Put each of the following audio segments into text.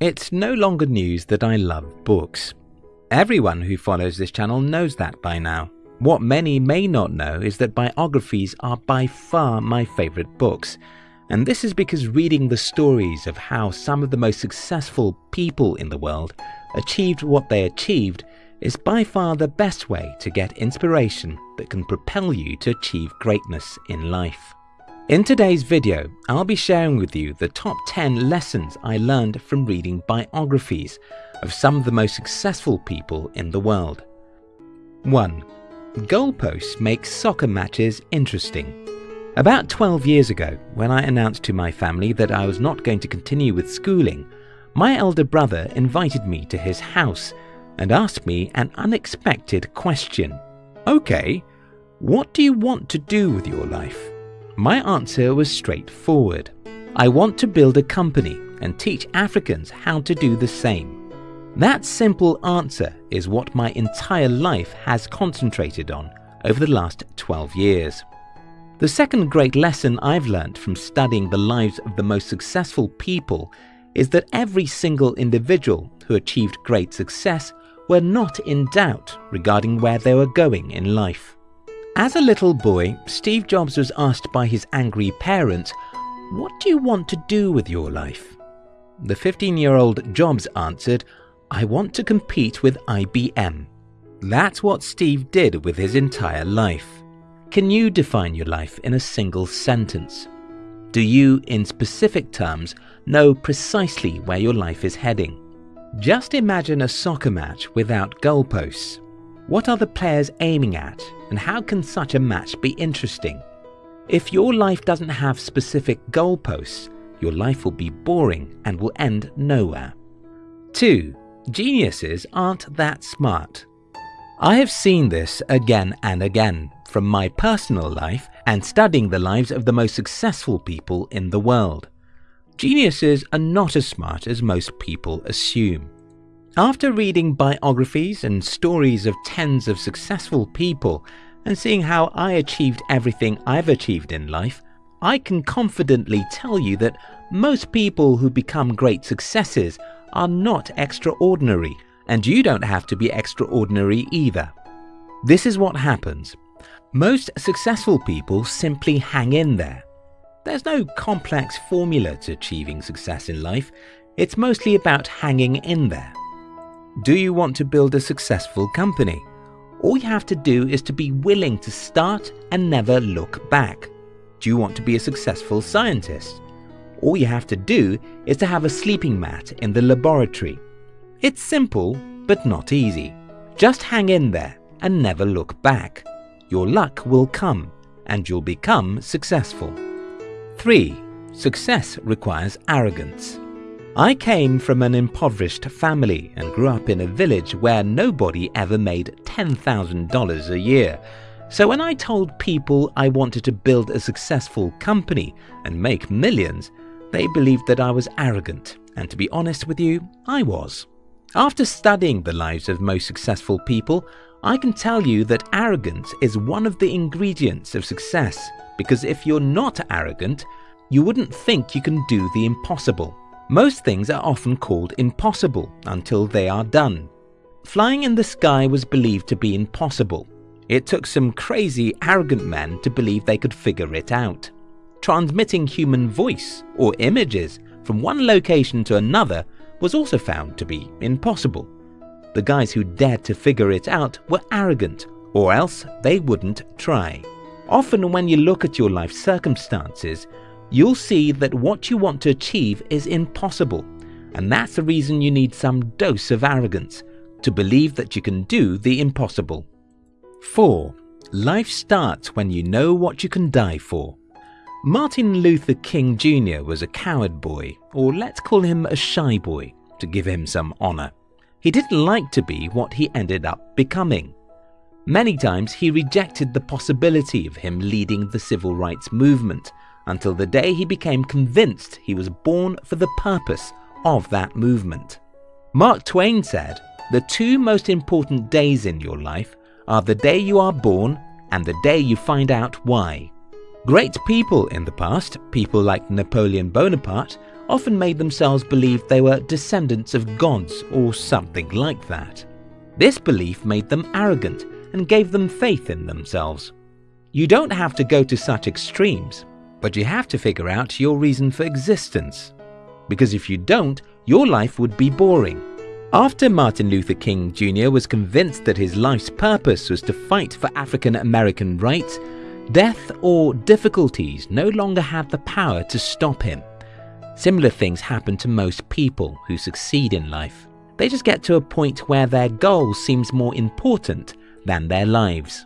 It's no longer news that I love books. Everyone who follows this channel knows that by now. What many may not know is that biographies are by far my favourite books, and this is because reading the stories of how some of the most successful people in the world achieved what they achieved is by far the best way to get inspiration that can propel you to achieve greatness in life. In today's video, I'll be sharing with you the top 10 lessons I learned from reading biographies of some of the most successful people in the world. 1. Goalposts make soccer matches interesting. About 12 years ago, when I announced to my family that I was not going to continue with schooling, my elder brother invited me to his house and asked me an unexpected question. Okay, what do you want to do with your life? My answer was straightforward. I want to build a company and teach Africans how to do the same. That simple answer is what my entire life has concentrated on over the last 12 years. The second great lesson I've learned from studying the lives of the most successful people is that every single individual who achieved great success were not in doubt regarding where they were going in life. As a little boy, Steve Jobs was asked by his angry parents, What do you want to do with your life? The 15 year old Jobs answered, I want to compete with IBM. That's what Steve did with his entire life. Can you define your life in a single sentence? Do you, in specific terms, know precisely where your life is heading? Just imagine a soccer match without goalposts. What are the players aiming at, and how can such a match be interesting? If your life doesn't have specific goalposts, your life will be boring and will end nowhere. 2. Geniuses aren't that smart. I have seen this again and again from my personal life and studying the lives of the most successful people in the world. Geniuses are not as smart as most people assume. After reading biographies and stories of tens of successful people and seeing how I achieved everything I've achieved in life, I can confidently tell you that most people who become great successes are not extraordinary, and you don't have to be extraordinary either. This is what happens. Most successful people simply hang in there. There's no complex formula to achieving success in life, it's mostly about hanging in there. Do you want to build a successful company? All you have to do is to be willing to start and never look back. Do you want to be a successful scientist? All you have to do is to have a sleeping mat in the laboratory. It's simple, but not easy. Just hang in there and never look back. Your luck will come and you'll become successful. 3. Success requires arrogance. I came from an impoverished family and grew up in a village where nobody ever made $10,000 a year. So when I told people I wanted to build a successful company and make millions, they believed that I was arrogant, and to be honest with you, I was. After studying the lives of most successful people, I can tell you that arrogance is one of the ingredients of success because if you're not arrogant, you wouldn't think you can do the impossible. Most things are often called impossible until they are done. Flying in the sky was believed to be impossible. It took some crazy, arrogant men to believe they could figure it out transmitting human voice or images from one location to another was also found to be impossible. The guys who dared to figure it out were arrogant, or else they wouldn't try. Often when you look at your life circumstances, you'll see that what you want to achieve is impossible, and that's the reason you need some dose of arrogance to believe that you can do the impossible. 4. Life starts when you know what you can die for. Martin Luther King Jr. was a coward boy, or let's call him a shy boy, to give him some honour. He didn't like to be what he ended up becoming. Many times he rejected the possibility of him leading the civil rights movement until the day he became convinced he was born for the purpose of that movement. Mark Twain said, The two most important days in your life are the day you are born and the day you find out why. Great people in the past, people like Napoleon Bonaparte, often made themselves believe they were descendants of gods or something like that. This belief made them arrogant and gave them faith in themselves. You don't have to go to such extremes, but you have to figure out your reason for existence. Because if you don't, your life would be boring. After Martin Luther King Jr. was convinced that his life's purpose was to fight for African American rights, death or difficulties no longer had the power to stop him. Similar things happen to most people who succeed in life. They just get to a point where their goal seems more important than their lives.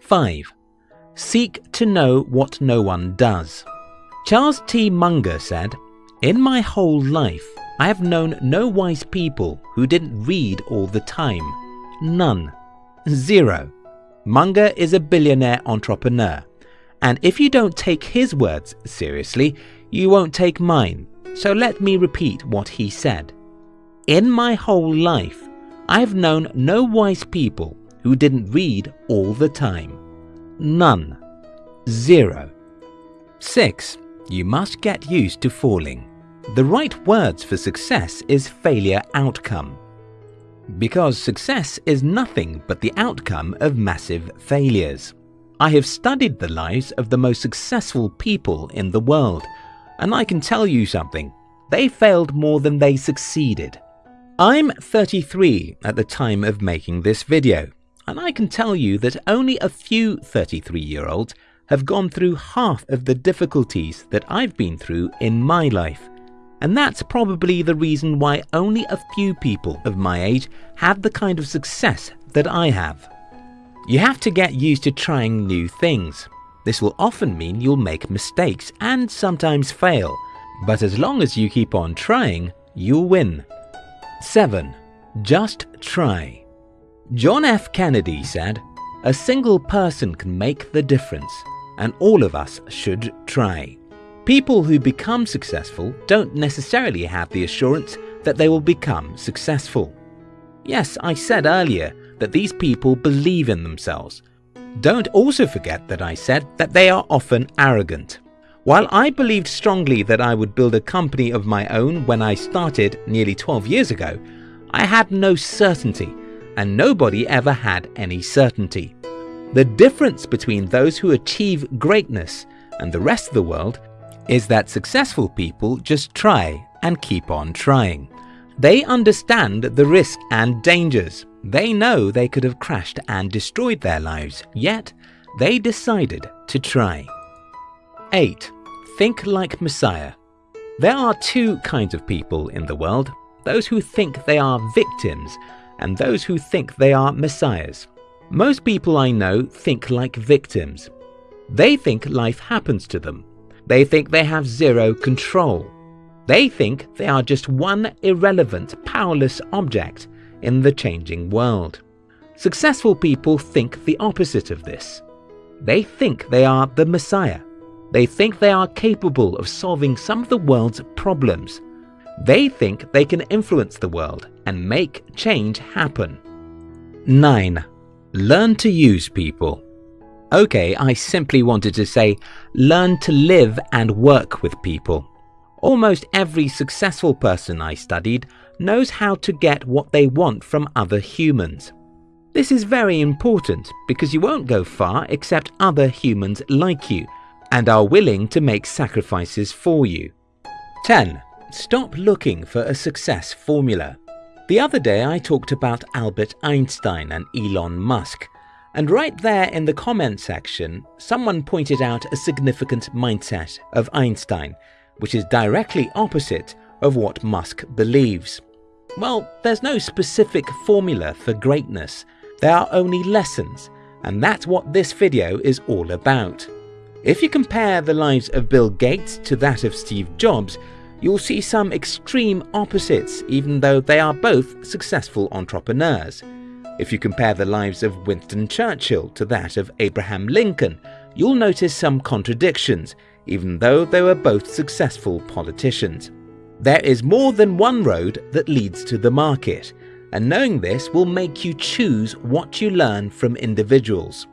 5. Seek to know what no one does. Charles T. Munger said, In my whole life, I have known no wise people who didn't read all the time. None. Zero. Munger is a billionaire entrepreneur. And if you don't take his words seriously, you won't take mine. So let me repeat what he said. In my whole life, I have known no wise people who didn't read all the time. None. Zero. 6. You must get used to falling. The right words for success is failure outcome. Because success is nothing but the outcome of massive failures. I have studied the lives of the most successful people in the world, and I can tell you something, they failed more than they succeeded. I'm 33 at the time of making this video, and I can tell you that only a few 33 year olds have gone through half of the difficulties that I've been through in my life. And that's probably the reason why only a few people of my age have the kind of success that I have. You have to get used to trying new things. This will often mean you'll make mistakes and sometimes fail, but as long as you keep on trying, you'll win. 7. Just try. John F. Kennedy said, A single person can make the difference, and all of us should try. People who become successful don't necessarily have the assurance that they will become successful. Yes, I said earlier that these people believe in themselves. Don't also forget that I said that they are often arrogant. While I believed strongly that I would build a company of my own when I started nearly 12 years ago, I had no certainty and nobody ever had any certainty. The difference between those who achieve greatness and the rest of the world is that successful people just try and keep on trying. They understand the risk and dangers. They know they could have crashed and destroyed their lives, yet they decided to try. 8. Think like Messiah. There are two kinds of people in the world, those who think they are victims and those who think they are messiahs. Most people I know think like victims. They think life happens to them. They think they have zero control. They think they are just one irrelevant, powerless object in the changing world. Successful people think the opposite of this. They think they are the Messiah. They think they are capable of solving some of the world's problems they think they can influence the world and make change happen. 9. Learn to use people. Okay, I simply wanted to say learn to live and work with people. Almost every successful person I studied knows how to get what they want from other humans. This is very important because you won't go far except other humans like you and are willing to make sacrifices for you. 10. Stop looking for a success formula. The other day I talked about Albert Einstein and Elon Musk, and right there in the comment section, someone pointed out a significant mindset of Einstein, which is directly opposite of what Musk believes. Well, there's no specific formula for greatness, there are only lessons, and that's what this video is all about. If you compare the lives of Bill Gates to that of Steve Jobs, you'll see some extreme opposites even though they are both successful entrepreneurs. If you compare the lives of Winston Churchill to that of Abraham Lincoln, you'll notice some contradictions even though they were both successful politicians. There is more than one road that leads to the market, and knowing this will make you choose what you learn from individuals.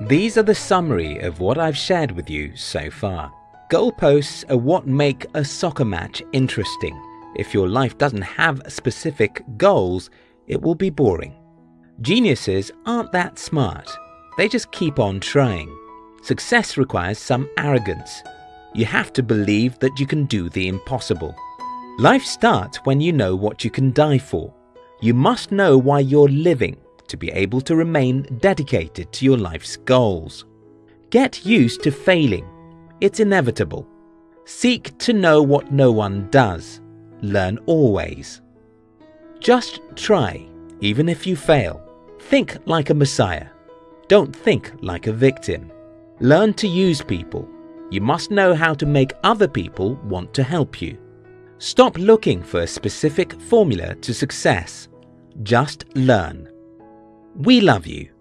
These are the summary of what I've shared with you so far. Goalposts are what make a soccer match interesting. If your life doesn't have specific goals, it will be boring. Geniuses aren't that smart. They just keep on trying. Success requires some arrogance. You have to believe that you can do the impossible. Life starts when you know what you can die for. You must know why you're living to be able to remain dedicated to your life's goals. Get used to failing. It's inevitable. Seek to know what no one does. Learn always. Just try, even if you fail. Think like a messiah. Don't think like a victim. Learn to use people. You must know how to make other people want to help you. Stop looking for a specific formula to success. Just learn. We love you.